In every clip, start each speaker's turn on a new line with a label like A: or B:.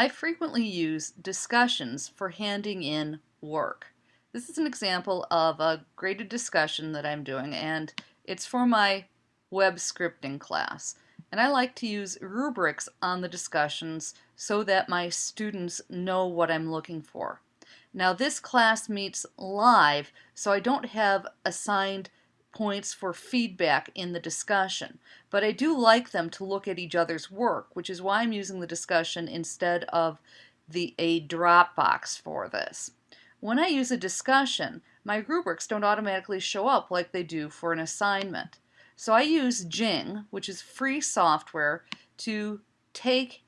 A: I frequently use discussions for handing in work. This is an example of a graded discussion that I'm doing and it's for my web scripting class. And I like to use rubrics on the discussions so that my students know what I'm looking for. Now this class meets live so I don't have assigned points for feedback in the discussion. But I do like them to look at each other's work, which is why I'm using the discussion instead of the a Dropbox for this. When I use a discussion, my rubrics don't automatically show up like they do for an assignment. So I use Jing, which is free software, to take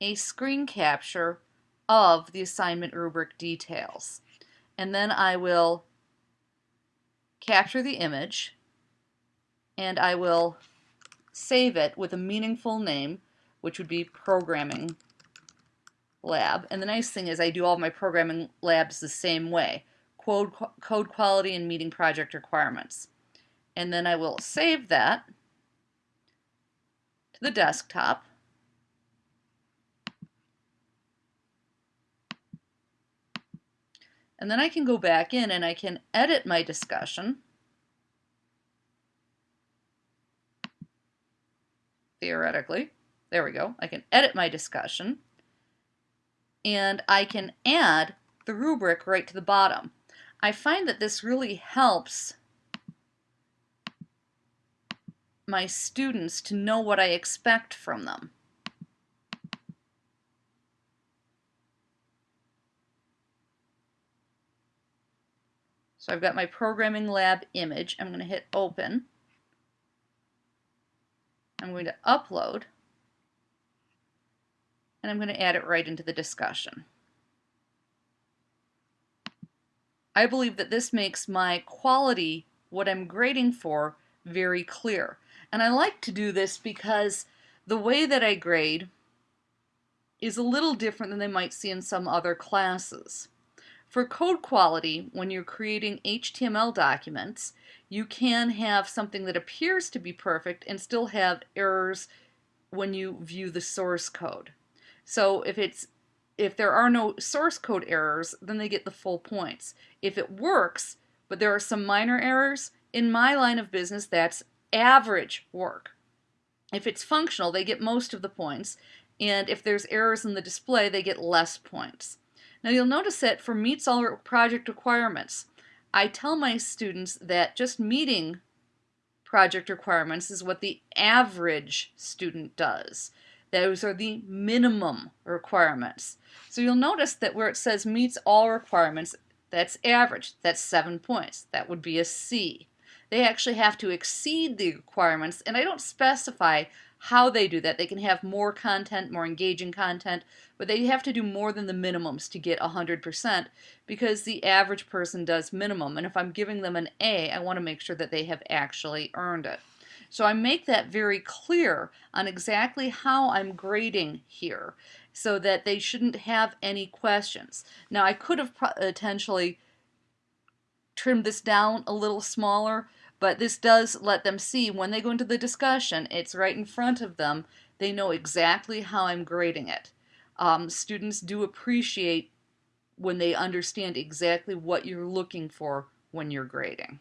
A: a screen capture of the assignment rubric details. And then I will capture the image, and I will save it with a meaningful name, which would be programming lab. And the nice thing is I do all my programming labs the same way. Code, code quality and meeting project requirements. And then I will save that to the desktop. And then I can go back in and I can edit my discussion. Theoretically. There we go. I can edit my discussion. And I can add the rubric right to the bottom. I find that this really helps my students to know what I expect from them. So I've got my programming lab image. I'm going to hit open. I'm going to upload. And I'm going to add it right into the discussion. I believe that this makes my quality, what I'm grading for, very clear. And I like to do this because the way that I grade is a little different than they might see in some other classes. For code quality, when you're creating HTML documents, you can have something that appears to be perfect and still have errors when you view the source code. So if it's if there are no source code errors, then they get the full points. If it works, but there are some minor errors, in my line of business, that's average work. If it's functional, they get most of the points, and if there's errors in the display, they get less points. Now you'll notice that for meets all project requirements, I tell my students that just meeting project requirements is what the average student does. Those are the minimum requirements. So you'll notice that where it says meets all requirements, that's average. That's seven points. That would be a C. They actually have to exceed the requirements, and I don't specify how they do that. They can have more content, more engaging content, but they have to do more than the minimums to get 100% because the average person does minimum. And if I'm giving them an A, I want to make sure that they have actually earned it. So I make that very clear on exactly how I'm grading here so that they shouldn't have any questions. Now I could have potentially trimmed this down a little smaller, but this does let them see when they go into the discussion, it's right in front of them. They know exactly how I'm grading it. Um, students do appreciate when they understand exactly what you're looking for when you're grading.